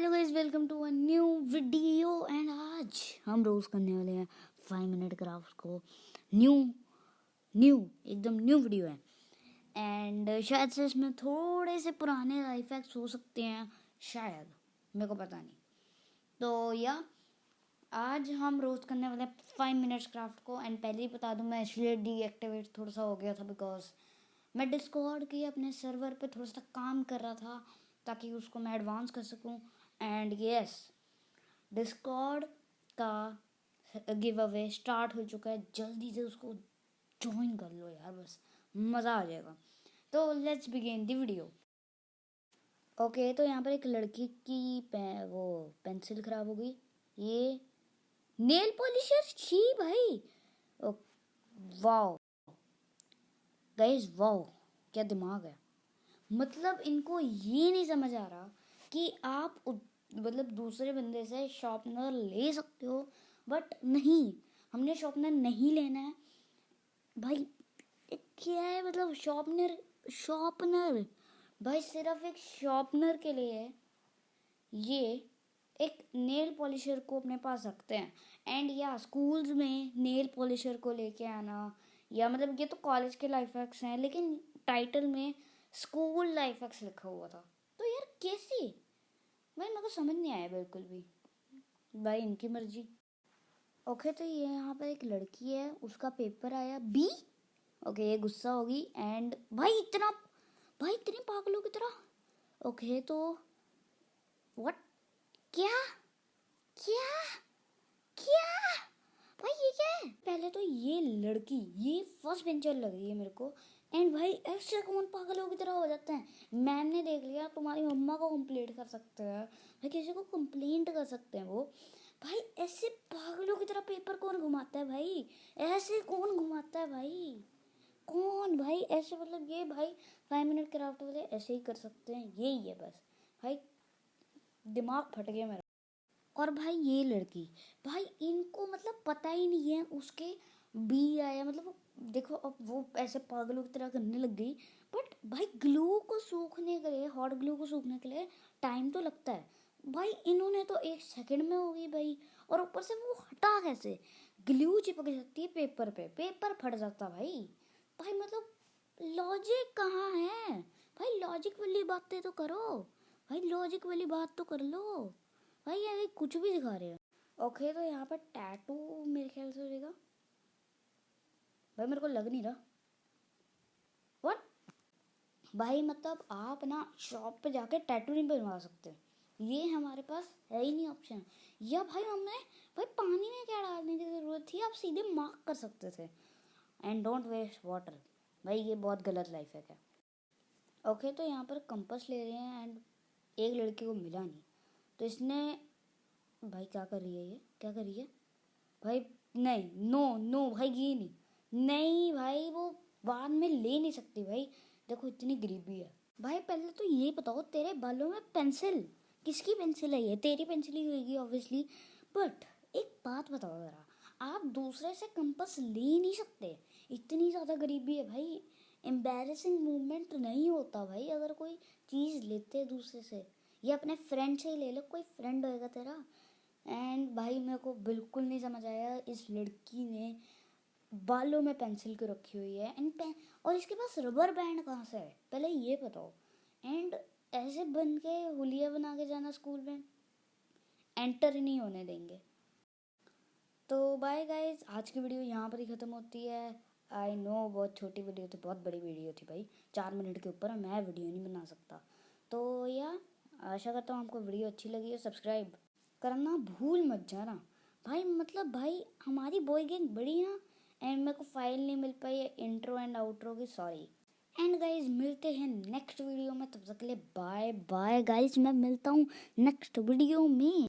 Hello guys, welcome to a new video. And आज हम roast करने वाले हैं फाइव मिनट क्राफ्ट को। न्यू न्यू, एकदम न्यू वीडियो है। एंड शायद से इसमें थोड़े से पुराने लाइफ हैक्स हो सकते हैं, शायद, मेरे को पता नहीं। तो या, आज हम रोज करने वाले हैं फाइव मिनट्स क्राफ्ट को। एंड पहले ही बता दूँ, मैं इसलिए डीएक्टिवेट थोड़ा सा हो गया था बिकॉज़ मैं डिस्कॉर्ड के अपने सर्वर पे थोड़ा सा काम कर रहा था, ताकि उसको मैं एडवांस कर सकूँ। एंड यस डिस्कॉर्ड का गिव अवे स्टार्ट हो चुका है। जल्दी से उसको ज्वाइन कर लो यार बस मज़ा आ जाएगा। तो let's begin the video okay तो यहाँ पर एक लड़की की पे, वो पेंसिल ख़राब हो गई। ये नेल पॉलिशर छी भाई। वाओ गाइस वाओ क्या दिमाग है। मतलब इनको ये नहीं समझ आ रहा कि आप मतलब दूसरे बंदे से शॉर्पनर ले सकते हो बट नहीं। हमने शॉर्पनर नहीं लेना है। भाई क्या है मतलब शॉर्पनर शॉर्पनर भाई, सिर्फ़ एक शॉर्पनर के लिए ये एक नेल पॉलिशर को अपने पास रखते हैं। एंड या स्कूल्स में नेल पॉलिशर को लेके आना। या मतलब ये तो कॉलेज के लाइफ हैक्स हैं, लेकिन टाइटल में स्कूल लाइफ एक्स लिखा हुआ था। कैसे? भाई, मेरे को समझ नहीं आया बिल्कुल भी। भाई, इनकी मर्ज़ी। ओके तो ये यहाँ पर एक लड़की है, उसका पेपर आया बी ओके, ये गुस्सा होगी एंड भाई, इतना, भाई, इतनी पागलों की तरह। ओके तो व्हाट क्या? क्या? क्या? भाई, ये क्या है? पहले तो ये लड़की, ये फ़र्स्ट बेंचर लग रही है मेरे को। एंड भाई, ऐसे कौन पागलों की तरह हो जाते हैं? मैम ने देख लिया, तुम्हारी मम्मा को कंप्लेंट कर सकते हैं। भाई, किसी को कंप्लेंट कर सकते हैं वो। भाई, ऐसे पागलों की तरह पेपर कौन घुमाता है भाई? ऐसे कौन घुमाता है भाई? कौन भाई? ऐसे मतलब ये भाई फाइव मिनट क्राफ्ट वाले ऐसे ही कर सकते हैं। यही है बस। भाई, दिमाग फट गया मेरा। और भाई, ये लड़की। भाई, इनको मतलब पता ही नहीं है उसके बी आया मतलब देखो, अब वो ऐसे पागलों की तरह करने लग गई बट भाई ग्लू को सूखने के लिए हॉट ग्लू को सूखने के लिए टाइम तो लगता है। भाई इन्होंने तो एक सेकंड में हो गई भाई, और ऊपर से वो हटा कैसे? ग्लू चिपक जाती है पेपर पे पेपर फट जाता भाई। भाई मतलब लॉजिक कहाँ है? भाई लॉजिक वाली बातें तो करो। भाई लॉजिक वाली बात तो कर लो। भाई ये कुछ भी दिखा रहे हो। ओके तो यहाँ पर टैटू मेरे ख्याल से हो जाएगा। भाई, मेरे को लग नहीं रहा। व्हाट भाई मतलब आप ना शॉप पे जाके टैटू नहीं बनवा सकते ये हमारे पास है ही नहीं ऑप्शन या भाई, हमने, भाई, पानी में क्या डालने की ज़रूरत थी? आप सीधे मार्क कर सकते थे। एंड डोंट वेस्ट वाटर भाई, ये बहुत गलत लाइफ है क्या? ओके तो यहाँ पर कंपस ले रहे हैं एंड एक लड़के को मिला नहीं। तो इसने, भाई, क्या कर रही है ये? क्या कर रही है? भाई, नहीं नो नो भाई, ये नहीं। नहीं भाई, वो बाद में ले नहीं सकती भाई। देखो, इतनी गरीबी है। भाई, पहले तो ये बताओ, तेरे बालों में पेंसिल? किसकी पेंसिल है ये? तेरी पेंसिल ही होगी ऑब्वियसली बट एक बात बताओ ज़रा। आप दूसरे से कंपस ले नहीं सकते। इतनी ज़्यादा गरीबी है भाई। एम्बेरसिंग मूवमेंट नहीं होता भाई, अगर कोई चीज़ लेते दूसरे से। या अपने फ्रेंड से ही ले लो, कोई फ्रेंड होएगा तेरा। एंड भाई, मेरे को बिल्कुल नहीं समझ आया, इस लड़की ने बालों में पेंसिल को रखी हुई है एंड पेन और इसके पास रबर बैंड कहाँ से है? पहले ये बताओ। एंड ऐसे बन के हुलिया बना के जाना स्कूल में। एंटर नहीं होने देंगे। तो बाय गाइज़ आज की वीडियो यहाँ पर ही ख़त्म होती है। आई नो बहुत छोटी वीडियो थी, बहुत बड़ी वीडियो थी भाई। चार मिनट के ऊपर मैं वीडियो नहीं बना सकता। तो या, आशा करता हूँ आपको वीडियो अच्छी लगी है। सब्सक्राइब करना भूल मत जाना। भाई मतलब भाई, हमारी बॉय गैंग बड़ी ना एंड मेरे को फ़ाइल नहीं मिल पाई है इंट्रो एंड आउट्रो की सॉरी एंड गाइज़ मिलते हैं नेक्स्ट वीडियो में, तब तक के लिए बाय बाय गाइज़ मैं मिलता हूँ नेक्स्ट वीडियो में।